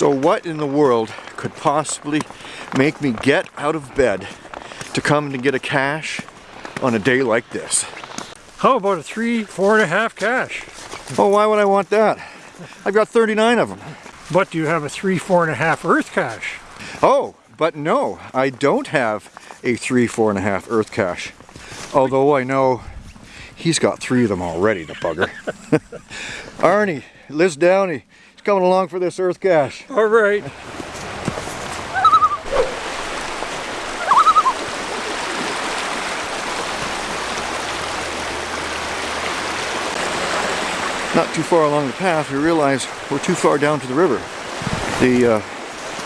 So what in the world could possibly make me get out of bed to come to get a cache on a day like this? How about a three, four and a half cache? Oh, why would I want that? I've got 39 of them. But do you have a three, four and a half earth cache? Oh, but no, I don't have a three, four and a half earth cache. Although I know he's got three of them already, the bugger. Arnie, Liz Downey, coming along for this earth cache. All right. Not too far along the path, we realize we're too far down to the river. The uh,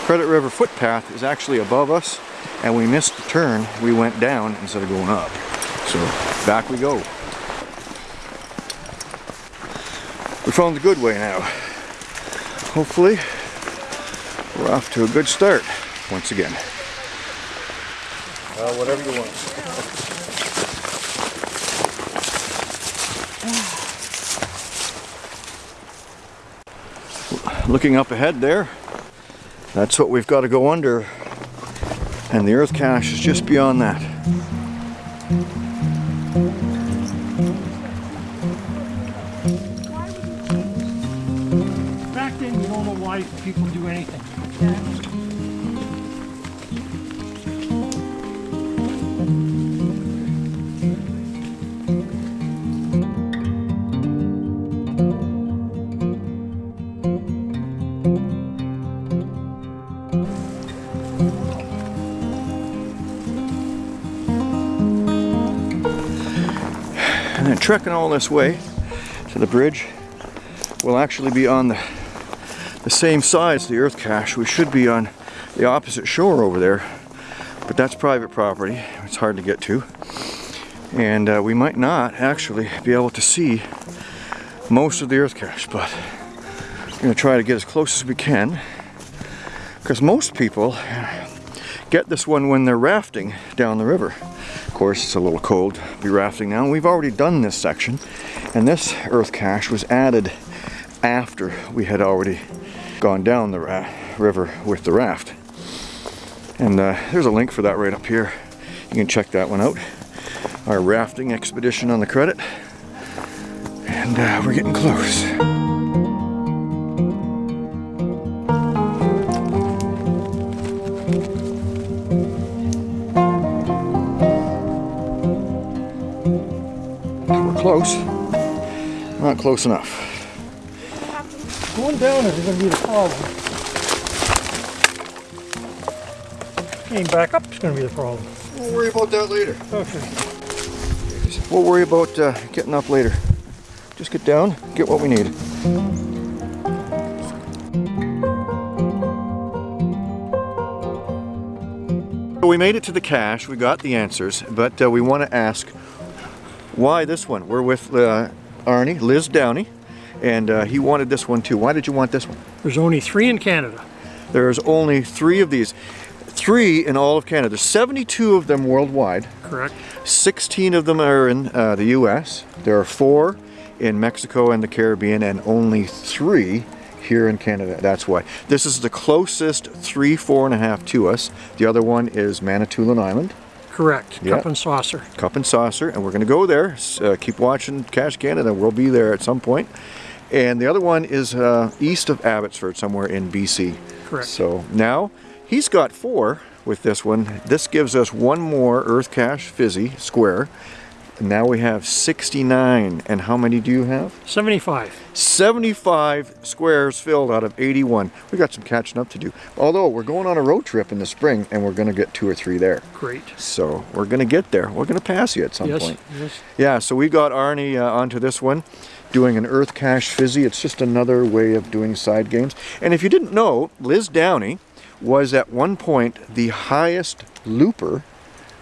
Credit River footpath is actually above us, and we missed the turn. We went down instead of going up. So back we go. We found the good way now. Hopefully, we're off to a good start once again. Well, whatever you want. Looking up ahead there, that's what we've got to go under. And the earth cache is just beyond that. People do anything. And then trekking all this way to the bridge, we'll actually be on the, the same size as the earth cache. We should be on the opposite shore over there, but that's private property. It's hard to get to. And uh, we might not actually be able to see most of the earth cache, but we're gonna try to get as close as we can because most people get this one when they're rafting down the river. Of course, it's a little cold to be rafting now. We've already done this section, and this earth cache was added after we had already gone down the river with the raft. And uh, there's a link for that right up here. You can check that one out. Our rafting expedition on the credit. And uh, we're getting close. We're close. Not close enough. Going down is going to be the problem. Getting back up is going to be the problem. We'll worry about that later. Okay. We'll worry about uh, getting up later. Just get down, get what we need. So we made it to the cache, we got the answers, but uh, we want to ask why this one? We're with uh, Arnie, Liz Downey, and uh, he wanted this one too. Why did you want this one? There's only three in Canada. There's only three of these. Three in all of Canada. There's 72 of them worldwide. Correct. 16 of them are in uh, the US. There are four in Mexico and the Caribbean and only three here in Canada. That's why. This is the closest three, four and a half to us. The other one is Manitoulin Island, Correct. Yeah. Cup and saucer. Cup and Saucer, and we're going to go there. Uh, keep watching Cache Canada. We'll be there at some point. And the other one is uh, east of Abbotsford, somewhere in BC. Correct. So now he's got four with this one. This gives us one more Earth Cache Fizzy square. Now we have 69. And how many do you have? 75. 75 squares filled out of 81. We got some catching up to do. Although we're going on a road trip in the spring and we're going to get two or three there. Great. So we're going to get there. We're going to pass you at some Yes. point. Yes. Yeah, so we got Arnie uh, onto this one, doing an Earth Cache Fizzy. It's just another way of doing side games. And if you didn't know, Liz Downey was at one point the highest looper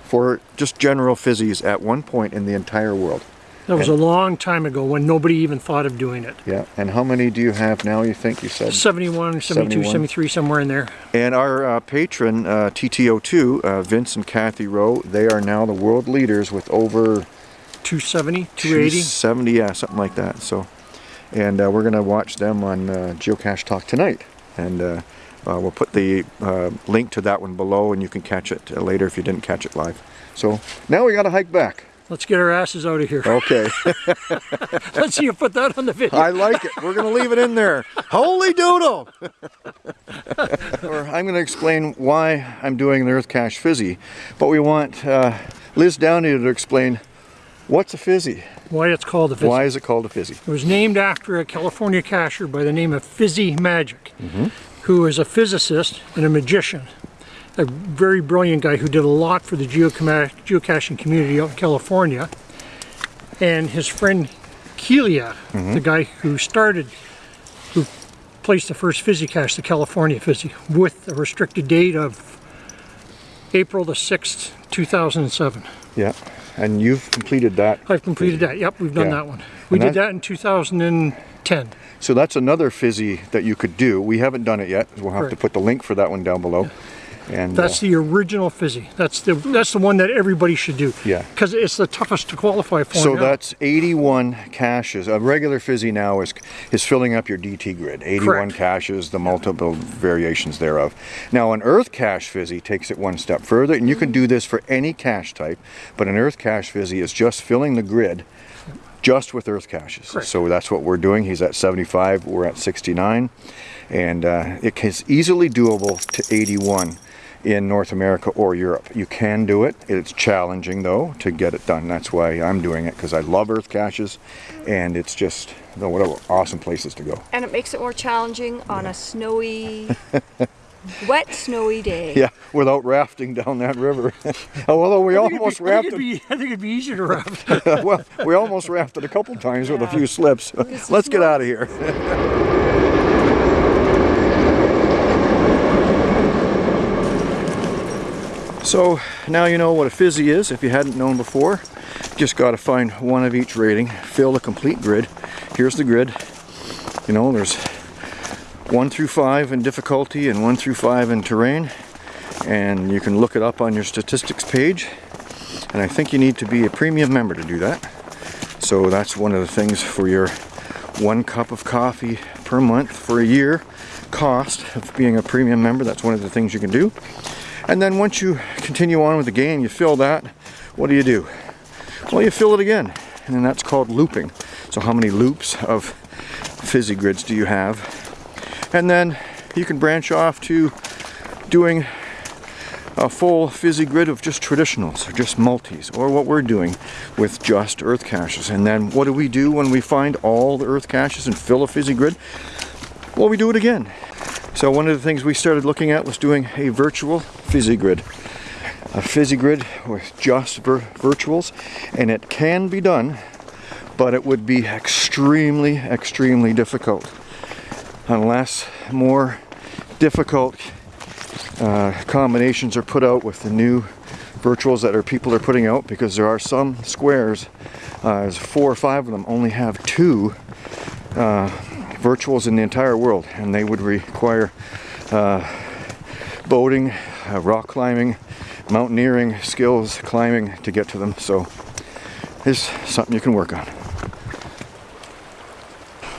for just general fizzies at one point in the entire world. That was a long time ago when nobody even thought of doing it. Yeah, and how many do you have now, you think you said? 71, 72, 71. 73, somewhere in there. And our uh, patron, uh, TTO2, uh, Vince and Kathy Rowe, they are now the world leaders with over 270, 280. 270, yeah, something like that. So, and uh, we're gonna watch them on uh, Geocache Talk tonight, and uh, Uh, we'll put the uh, link to that one below and you can catch it later if you didn't catch it live. So now we got to hike back. Let's get our asses out of here. Okay, Let's see you put that on the video. I like it. We're going to leave it in there. Holy doodle! I'm going to explain why I'm doing the Earth Cache Fizzy, but we want uh, Liz Downey to explain what's a fizzy. Why it's called a fizzy. Why is it called a fizzy? It was named after a California cacher by the name of Fizzy Magic, Mm-hmm. who is a physicist and a magician. A very brilliant guy who did a lot for the geocaching community out in California. And his friend Keelia, Mm-hmm. the guy who started, who placed the first Fizzy cache, the California Fizzy, with a restricted date of April the 6th, 2007. Yeah, and you've completed that. I've completed that. Yep, we've done Yeah. that one. We And did that- that in 2010. So that's another fizzy that you could do. We haven't done it yet. We'll have to put the link for that one down below. And That's uh, the original fizzy. That's the that's the one that everybody should do. Yeah. Because it's the toughest to qualify for. so now. that's 81 caches. A regular fizzy now is is filling up your DT grid. 81 Correct. caches, the multiple variations thereof. Now an Earth Cache fizzy takes it one step further, and you can do this for any cache type. But an Earth Cache fizzy is just filling the grid. Just with Earth caches. Correct. So that's what we're doing. He's at 75, we're at 69. And uh, it is easily doable to 81 in North America or Europe. You can do it. It's challenging though to get it done. That's why I'm doing it because I love Earth caches and it's just, no, what a- awesome places to go. And it makes it more challenging on a snowy, wet, snowy day. Yeah, without rafting down that river. Oh, although we I think it'd almost be- I think rafted, it'd be- I think it'd be easier to raft. well, we almost rafted a couple times with a few slips. Let's get out of here. So now you know what a fizzy is if you hadn't known before. Just got to find one of each rating, fill the complete grid. Here's the grid. You know, there's one through five in difficulty and one through five in terrain. And you can look it up on your statistics page. And I think you need to be a premium member to do that. So that's one of the things for your one cup of coffee per month for a year cost of being a premium member. That's one of the things you can do. And then once you continue on with the game, you fill that, what do you do? Well, you fill it again, and then that's called looping. So how many loops of fizzy grids do you have? And then you can branch off to doing a full fizzy grid of just traditionals, or just multis, or what we're doing with just earth caches. And then what do we do when we find all the earth caches and fill a fizzy grid? Well, we do it again. So one of the things we started looking at was doing a virtual fizzy grid. A fizzy grid with just vir- virtuals, and it can be done, but it would be extremely, extremely difficult. Unless more difficult uh, combinations are put out with the new virtuals that our people are putting out because there are some squares, uh, there's four or five of them, only have two uh, virtuals in the entire world, and they would require uh, boating, uh, rock climbing, mountaineering skills, climbing to get to them. So it's something you can work on.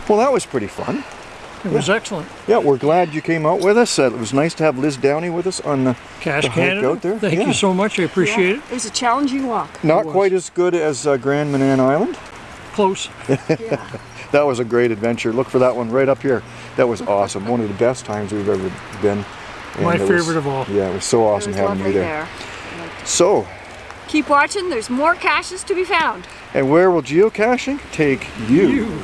Well, that was pretty fun. It was excellent. Yeah, we're glad you came out with us. Uh, it was nice to have Liz Downey with us on the Cache the hike Canada. out there. Thank Yeah. you so much. I appreciate it. It was a challenging walk. Not quite as good as uh, Grand Manan Island. Close. Yeah. That was a great adventure. Look for that one right up here. That was awesome. One of the best times we've ever been. And My it was- favorite of all. Yeah, it was so awesome was having you there. there. So, Keep watching. There's more caches to be found. and where will geocaching take you? You.